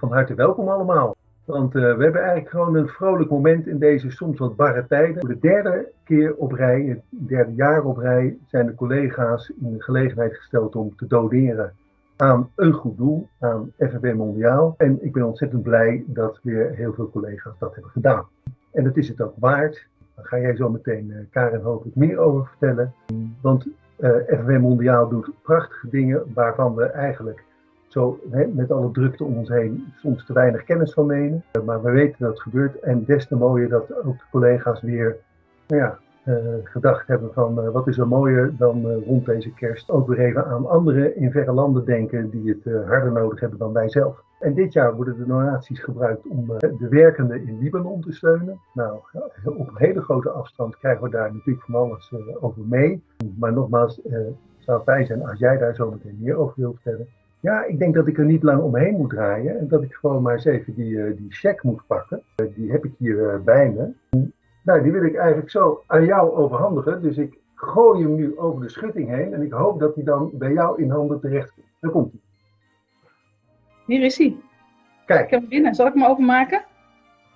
van harte welkom allemaal. Want we hebben eigenlijk gewoon een vrolijk moment in deze soms wat barre tijden. Voor de derde keer op rij, het derde jaar op rij, zijn de collega's in de gelegenheid gesteld om te doneren aan een goed doel, aan FNB Mondiaal. En ik ben ontzettend blij dat weer heel veel collega's dat hebben gedaan. En dat is het ook waard. Daar ga jij zo meteen, uh, Karen, hopelijk meer over vertellen. Want uh, Mondiaal doet prachtige dingen waarvan we eigenlijk zo met alle drukte om ons heen soms te weinig kennis van nemen. Maar we weten dat het gebeurt en des te mooier dat ook de collega's weer nou ja, uh, gedacht hebben van uh, wat is er mooier dan rond deze kerst ook weer even aan anderen in verre landen denken die het harder nodig hebben dan wij zelf. En dit jaar worden de donaties gebruikt om de werkenden in Libanon te steunen. Nou, op een hele grote afstand krijgen we daar natuurlijk van alles over mee. Maar nogmaals, het zou fijn zijn als jij daar zo meteen meer over wilt vertellen. Ja, ik denk dat ik er niet lang omheen moet draaien en dat ik gewoon maar eens even die, die check moet pakken. die heb ik hier bij me. Nou, die wil ik eigenlijk zo aan jou overhandigen. Dus ik gooi hem nu over de schutting heen en ik hoop dat hij dan bij jou in handen terecht komt. Daar komt hij. Hier is hij. Kijk. Ik heb hem binnen. Zal ik hem openmaken?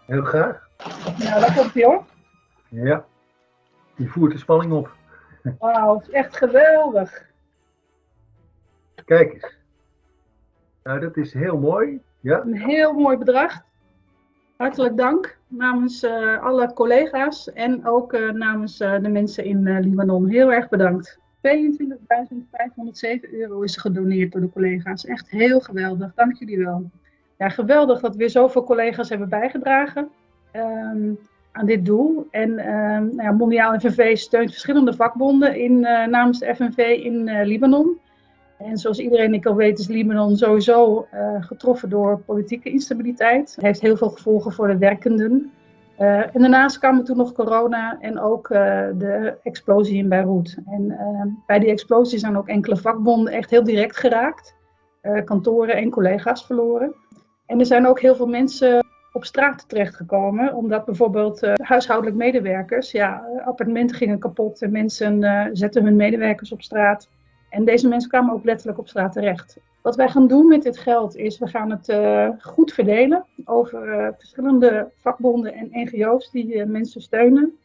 Heel graag. Nou, daar komt hij hoor. Ja, die voert de spanning op. Wauw, echt geweldig. Kijk eens. Nou, dat is heel mooi. Ja. Een heel mooi bedrag. Hartelijk dank namens uh, alle collega's en ook uh, namens de mensen in Libanon. Heel erg bedankt. 22.507 euro is gedoneerd door de collega's. Echt heel geweldig. Dank jullie wel. Ja, geweldig dat weer zoveel collega's hebben bijgedragen um, aan dit doel. En um, nou ja, Mondiaal FNV steunt verschillende vakbonden in, namens de FNV in Libanon. En zoals iedereen ik al weet is Libanon sowieso uh, getroffen door politieke instabiliteit. Het heeft heel veel gevolgen voor de werkenden. Uh, en daarnaast kwam toen nog corona en ook uh, de explosie in Beirut. En bij die explosie zijn ook enkele vakbonden echt heel direct geraakt. kantoren en collega's verloren. En er zijn ook heel veel mensen op straat terechtgekomen, omdat bijvoorbeeld huishoudelijk medewerkers, ja, appartementen gingen kapot en mensen zetten hun medewerkers op straat. En deze mensen kwamen ook letterlijk op straat terecht. Wat wij gaan doen met dit geld is, we gaan het uh, goed verdelen over uh, verschillende vakbonden en NGO's die uh, mensen steunen.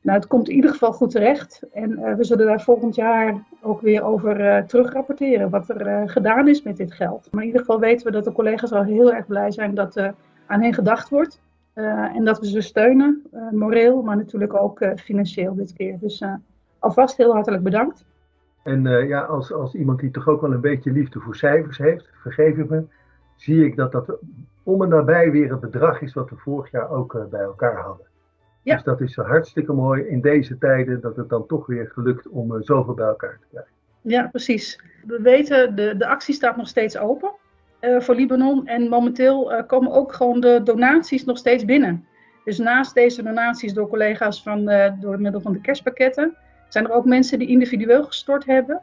Nou, het komt in ieder geval goed terecht. En we zullen daar volgend jaar ook weer over terugrapporteren wat er gedaan is met dit geld. Maar in ieder geval weten we dat de collega's al heel erg blij zijn dat er aan hen gedacht wordt. en dat we ze steunen, moreel, maar natuurlijk ook financieel dit keer. Dus alvast heel hartelijk bedankt. En uh, ja, als, als iemand die toch ook wel een beetje liefde voor cijfers heeft, vergeef ik me, zie ik dat dat om en nabij weer het bedrag is wat we vorig jaar ook uh, bij elkaar hadden. Ja. Dus dat is hartstikke mooi in deze tijden dat het dan toch weer gelukt om uh, zoveel bij elkaar te krijgen. Ja, precies. We weten, de, de actie staat nog steeds open voor Libanon. En momenteel komen ook gewoon de donaties nog steeds binnen. Dus naast deze donaties door collega's van, door middel van de kerstpakketten, zijn er ook mensen die individueel gestort hebben.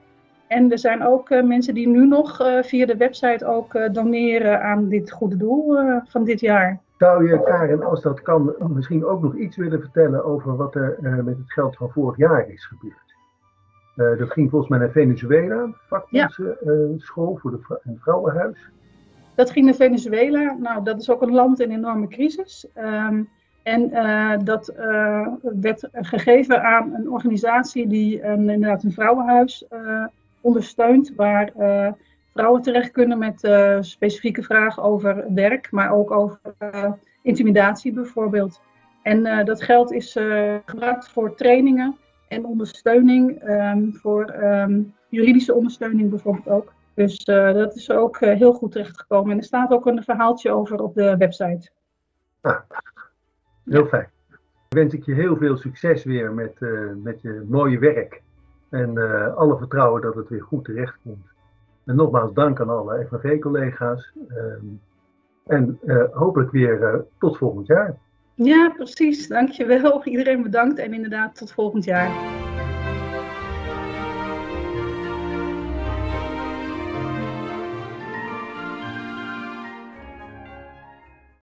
En er zijn ook uh, mensen die nu nog uh, via de website ook uh, doneren aan dit goede doel van dit jaar. Zou je, Karen, als dat kan, misschien ook nog iets willen vertellen over wat er met het geld van vorig jaar is gebeurd? dat ging volgens mij naar Venezuela, vakbondsschool ja. voor de een vrouwenhuis. Dat ging naar Venezuela. Nou, dat is ook een land in enorme crisis. Um, en uh, dat uh, werd gegeven aan een organisatie die een, inderdaad een vrouwenhuis uh, ondersteunt, waar vrouwen terecht kunnen met specifieke vragen over werk, maar ook over intimidatie bijvoorbeeld. En dat geld is gebruikt voor trainingen en ondersteuning, um, voor um, juridische ondersteuning bijvoorbeeld ook. Dus dat is ook heel goed terechtgekomen. En er staat ook een verhaaltje over op de website. Ah. Heel fijn. Dan wens ik je heel veel succes weer met, uh, met je mooie werk. En uh, alle vertrouwen dat het weer goed terecht komt. En nogmaals dank aan alle FNV-collega's. Um, en uh, hopelijk weer tot volgend jaar. Ja, precies. Dankjewel. Iedereen bedankt en inderdaad tot volgend jaar.